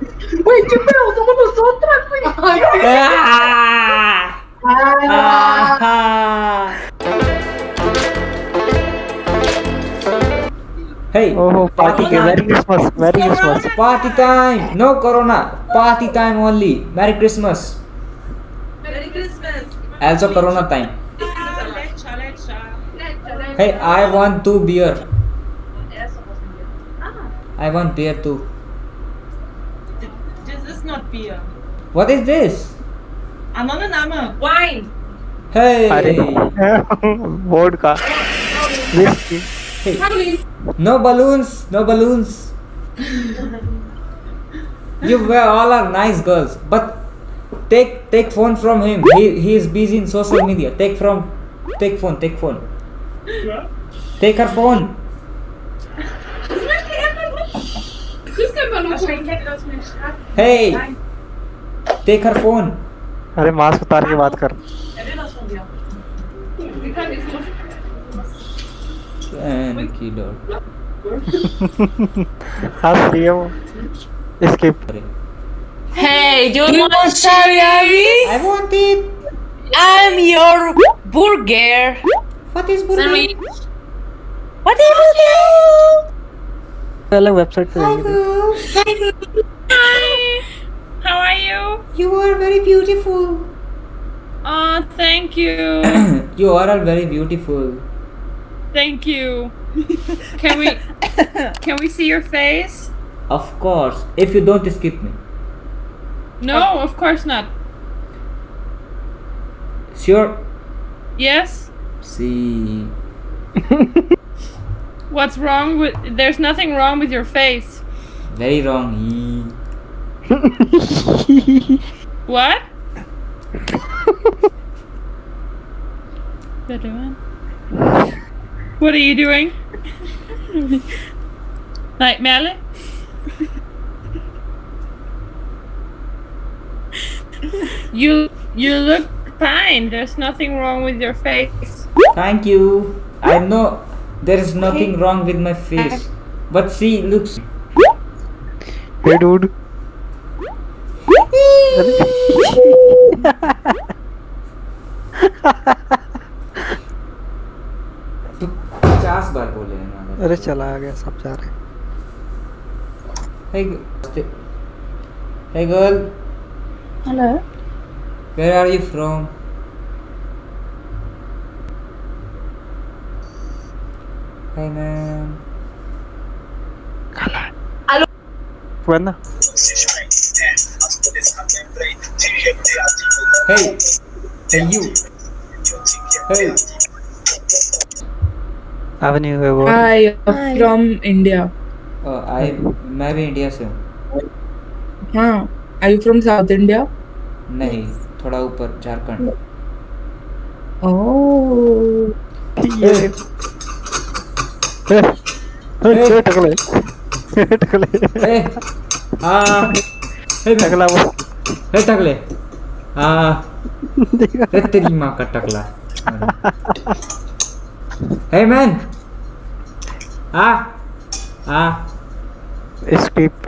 Güey, qué pedo, somos nosotras, güey. Ah! Ah! Hey, Oh, party party ke Merry time. Christmas, Merry Christmas. Party time. No corona. Party time only. Merry Christmas. Merry Christmas. Also corona time. Hey, I want two beer. I want beer too not beer. What is this? Another nama. Wine. Hey. Vodka. Whiskey. Hey. No balloons. No balloons. you were all are nice girls, but take take phone from him. He he is busy in social media. Take from take phone. Take phone. Take her phone. Hey. Take her phone. अरे mask उतार के बात कर. हंस रही है वो skip Hey, do you want salami? I want it. I'm your burger. What is burger? Sandwich. What is burger? अलग वेबसाइट पे जाएंगे Hi. How are you? You are very beautiful. Oh, thank you. you are all very beautiful. thank you. Can we can we see your face? Of course, if you don't skip me. No, of course not. Sure. Yes. See. What's wrong with There's nothing wrong with your face. Very wrong. What? What doing? What are you doing? like Melly? you you look fine. There's nothing wrong with your face. Thank you. I know there is nothing wrong with my face. But see, looks. Hey dude पचास बार बोले हैं ना। अरे चला आ गया सब जा रहे हैं Hey, g- hey girl, Hello. where are you from? Hey man. वो ना Hey. Hey you. Hey. Avani हुए वो Hi, from India. Uh, I मैं भी इंडिया से हूँ Huh. Are you from South India? नहीं थोड़ा ऊपर झारखंड Oh. ये ए, ए, ए, टकले ए, टकले Hey. हाँ Hey man. टकला वो Hey टकले हाँ Hey तेरी माँ का टकला Hey man. Ah. Ah. Skip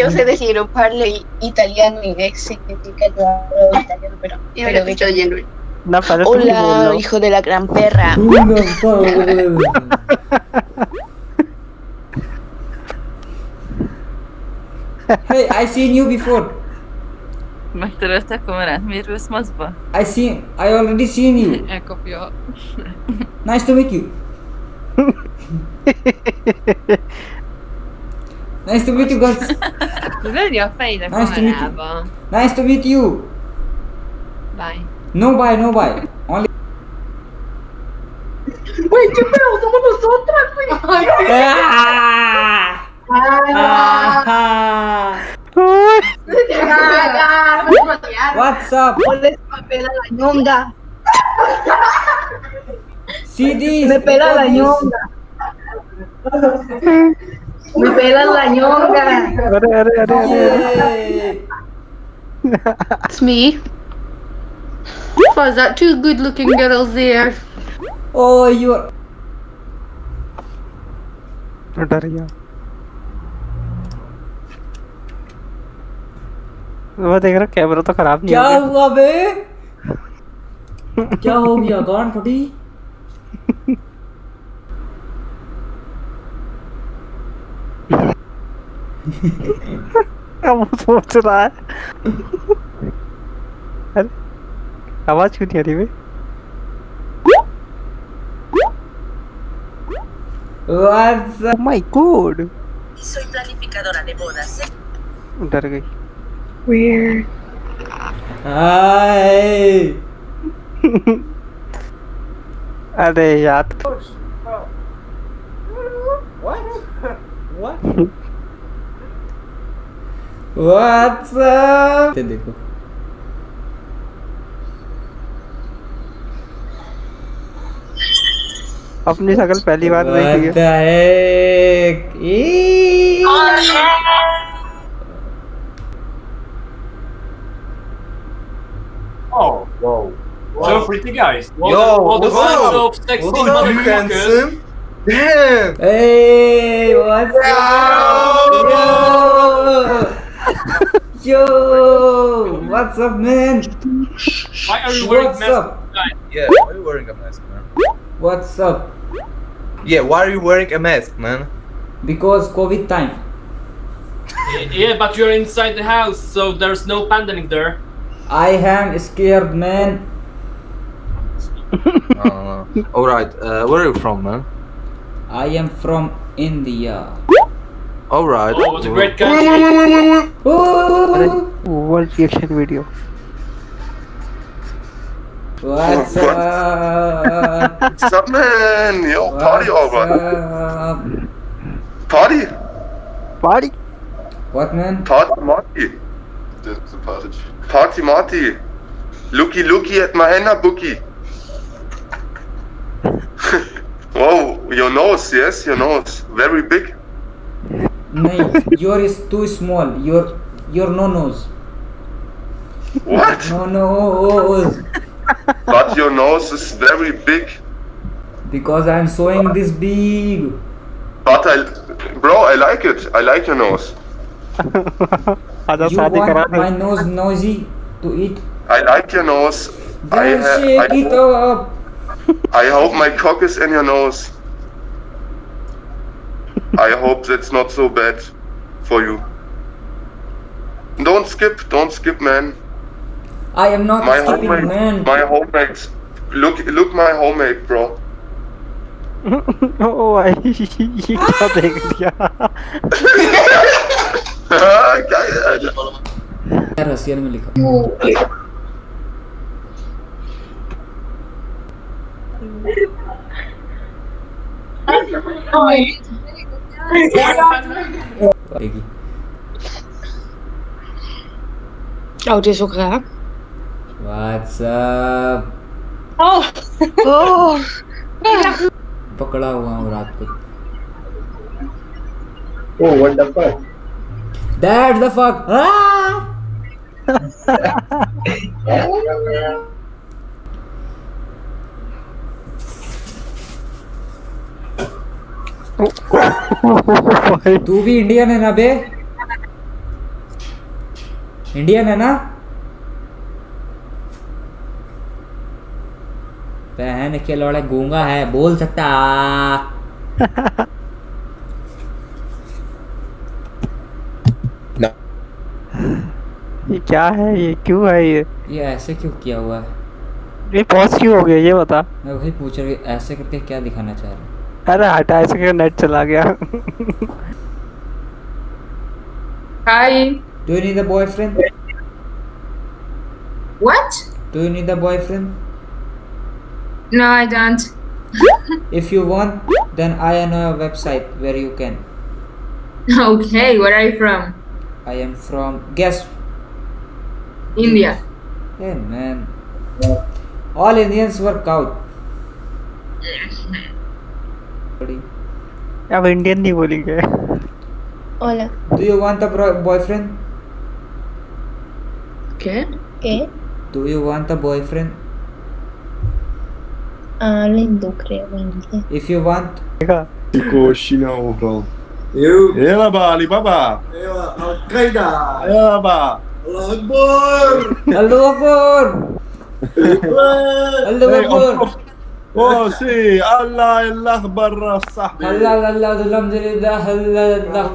Yo sé decir un par de italiano y ex significa yo hablo italiano, pero, pero de hecho lleno. Hola, hijo de la gran perra. hey, I seen you before. محترفتك مرات مير بس مصبة. I seen, I already seen you. nice to meet you. nice to meet you guys. Nice to meet you. Bye. No buy, no buy. Only. Güey, ¿qué pedo? Somos nosotras, güey. ¡Ah! ¡Ah! What's up? Ponle papel a la ñonga. CDs. Me pela la ñonga. Me pela la ñonga. It's me. Was that two good looking girls there? Oh, you are. डर गया वो देख रहा camera तो खराब नहीं क्या हो गया हुआ बे क्या हो गया गांड फटी अब वो सोच रहा है अरे आवाज़ क्यों नहीं आ रही बे What's Oh my god Soy planificadora de bodas. डर गई Weird. Hi. अरे यार What's up? ये देखो अपनी शक्ल पहली बार देखी है. Oh, whoa. So pretty guys. Yo, all the what's up? of sexy motherfuckers. Damn! Hey, what's up? Yo! Yo! What's up, man? Why are you wearing What's masks? up? Yeah, why are you wearing a mask, man? What's up? Yeah, why are you wearing a mask, man? Because COVID time. yeah, but you're inside the house, so there's no pandemic there. I am scared, man. uh, Alright, uh, where are you from, man? I am from India. Alright. Oh, what a great country. World reaction video. What's up? What's up, man? Yo, What's party over. Party? Party? What, man? Party Marty. That's a party. Party Marty. Looky, looky at my henna bookie. wow, your nose, yes, your nose. Very big. No, your is too small. Your, your no nose. What? No nose but your nose is very big. Because I'm sewing this big. But I, bro, I like it. I like your nose. you want my nose nosy to eat? I like your nose. Then I, shake I, it up. I hope my cock is in your nose. I hope that's not so bad for you. Don't skip, don't skip, man. I am not My skipping, homemade, man. my homemade. Look, look, my homemade, bro. ओ भाई ये क्या देख लिया Geil. Russian में लिखा देखी Oh, dit is ook raar. What's up? Oh! Oh! पकड़ा हुआ हूँ रात को Oh, what the fuck? That's the fuck. Ah! तू भी इंडियन है ना बे इंडियन है ना बहन के लौड़े गूँगा है बोल सकता ये क्या है ये क्यों है ये ये ऐसे क्यों किया हुआ है ये पॉज क्यों हो गया ये बता मैं वही पूछ रही ऐसे करके क्या दिखाना चाह रहा हूँ अरे हटा ऐसे करके नेट चला गया Hi. Do you need a boyfriend? What? Do you need a boyfriend? No, I don't. If you want, then I know a website where you can. Okay, where are you from? I am from guess. India. Hey man. All Indians work out. Buddy. अब Indian नहीं बोलेंगे Hola. Do you want a bro- boyfriend? ¿Qué? ¿Qué? Do you want a boyfriend? Ah, lindo, creo, lindo. If you want, देखा Coxinha, ô, bro. Eu? Ela, ba, Alibaba. Ela, Al-Qaeda. Ela, ba. Allah Akbar. Allahu Akbar. Allahu Hey, Akbar. ontplof. Oh, zie. Allah Allah barra صاحبي. Allah Allah alhamdulillah Allah Allah.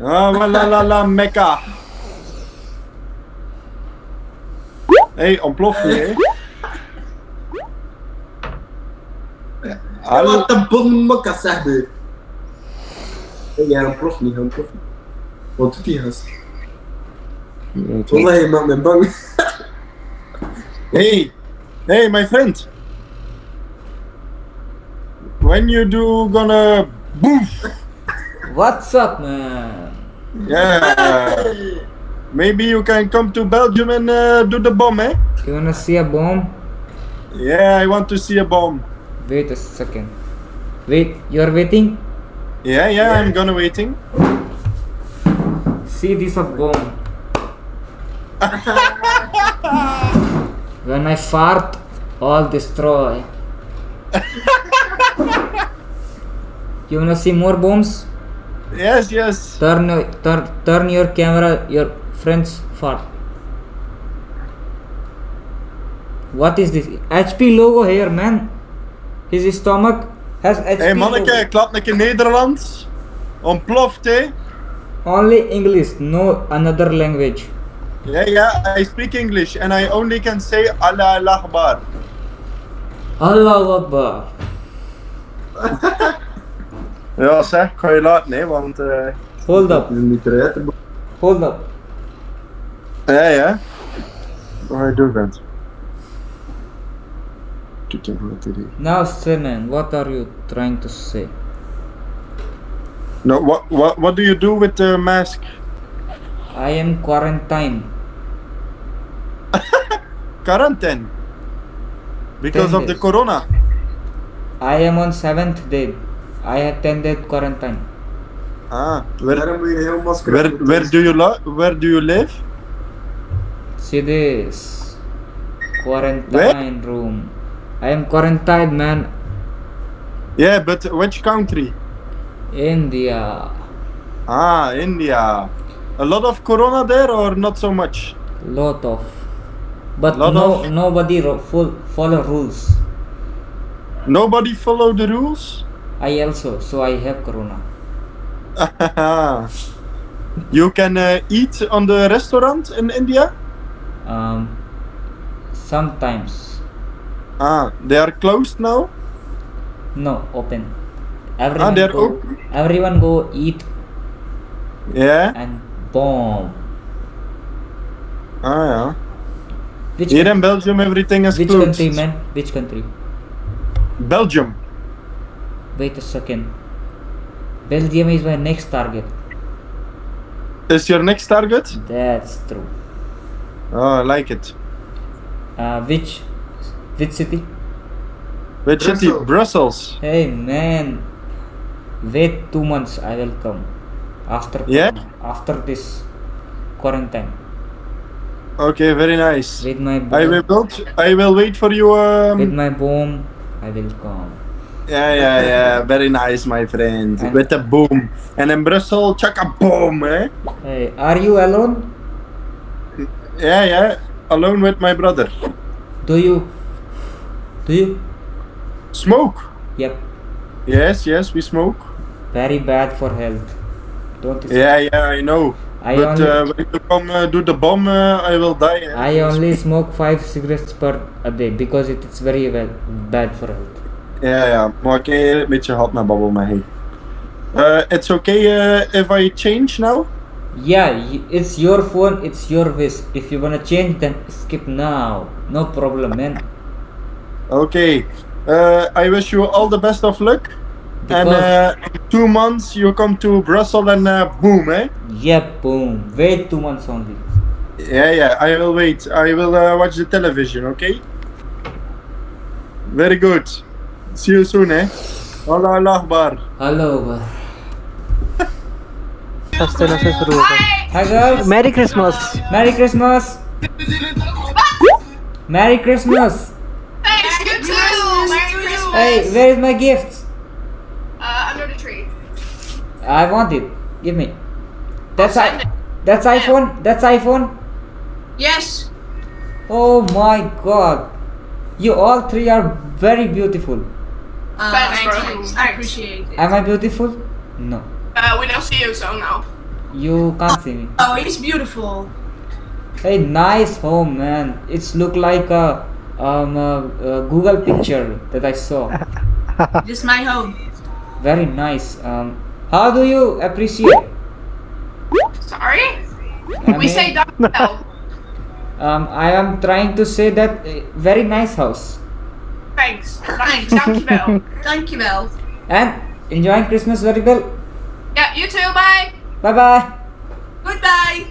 Ah, la la la Mekka. Hey, ontplof niet, hè? Wat de bom Mekka, صاحبي. Hey, hij ontploft niet, hij ontploft niet. Wat doet die gast? Wallah, je maakt me bang. Hey, hey, my friend. When you do gonna boof? What's up, man? Yeah. Maybe you can come to Belgium and uh, do the bomb, eh? You wanna see a bomb? Yeah, I want to see a bomb. Wait a second. Wait, you're waiting? Yeah, yeah, I'm gonna waiting. See this a bomb. when I fart, all destroy. you wanna see more bombs? Yes, yes. Turn turn turn your camera your friend's fart. What is this? HP logo here, man. His stomach has HP Hey manneke, laat een keer Nederlands. Ontploft, hè? Only English, no another language. Yeah, yeah, I speak English and I only can say Allah Allah Akbar. Allahu Akbar. Ja, zeg, ga je laten, hè, want... eh Hold up. Niet. Hold up. Ja, ja. Ga je doen, vent? Now Simon, what are you trying to say? No, what, what, what do you do with the mask? I am quarantine. Quarantine? Because Ten of the corona? I am on seventh day. I have ten day quarantine. Ah, where, Daarom moet je heel masker where, where, do you lo- where do you live? See this quarantine room. I am quarantined, man. Yeah, but which country? India. Ah, India. A lot of corona there or not so much? Lot of. But Lot no, of- nobody full follow rules. Nobody follow the rules? I also, so I have corona. you can uh, eat on the restaurant in India? Um, sometimes Ah, they are closed now? no open. Everyone they're go, open? Everyone go eat Yeah? and bomb. Ah, ja. Which Here in Belgium everything is Which closed. country, man? Which country? Belgium. Wait a second. Belgium is my next target. Is your next target? That's true. Oh, I like it. Uh, which which city? Which city? Brussels. Hey man, wait two months. I will come after Yeah? after this quarantine. Okay, very nice. With my I will wait. I will wait for you. with Um, my bomb, I will come. yeah, yeah, yeah. Very nice, my friend. And- With a boom. And in Brussels, chuck a boom, eh? Hey, are you alone? Yeah, yeah. Alone with my brother. Do you? Do you? Smoke. Yep. Yes, yes, we smoke. Very bad for health. Don't you? Yeah, yeah, I know. I but uh, when you come uh, do the bomb, uh, I will die. I only smoke five cigarettes per a day because it is very well bad for health. Ja, ja, maar ik een beetje gehad met babbel met hij. Uh, it's okay uh, if I change now? Yeah, it's your phone, it's your wish. If you wanna change, then skip now. No problem, man. Okay. Uh, I wish you all the best of luck. And uh, in two months you come to Brussels and uh, boom, eh? Yep, boom. Wait two months only. Yeah, yeah, I will wait. I will uh, watch the television, okay? Very good. See you soon, eh? Allah Allah Akbar. Hello. सस्ते से शुरू होगा Hi girls. Merry Christmas. Merry Christmas. Merry Hey, where is my gift? Uh, under the tree. I want it. Give me. That's I. That's iPhone. That's iPhone. Yes. Oh my God. You all three are very beautiful. Uh, Thanks, thank bro. you. I appreciate it. Am I beautiful? No. Uh, we don't see you, so no. You can't see me. Oh, it's beautiful. Hey, nice home, man. It's look like a um a, a Google picture that I saw. This is my home. Very nice. Um, how do you appreciate? Sorry? I we mean, say Dankjewel. Um, I am trying to say that uh, very nice house Thanks. Thanks. Dankjewel. Dankjewel. and enjoying Christmas very well. Yeah, you too. Bye. Bye bye. Goodbye.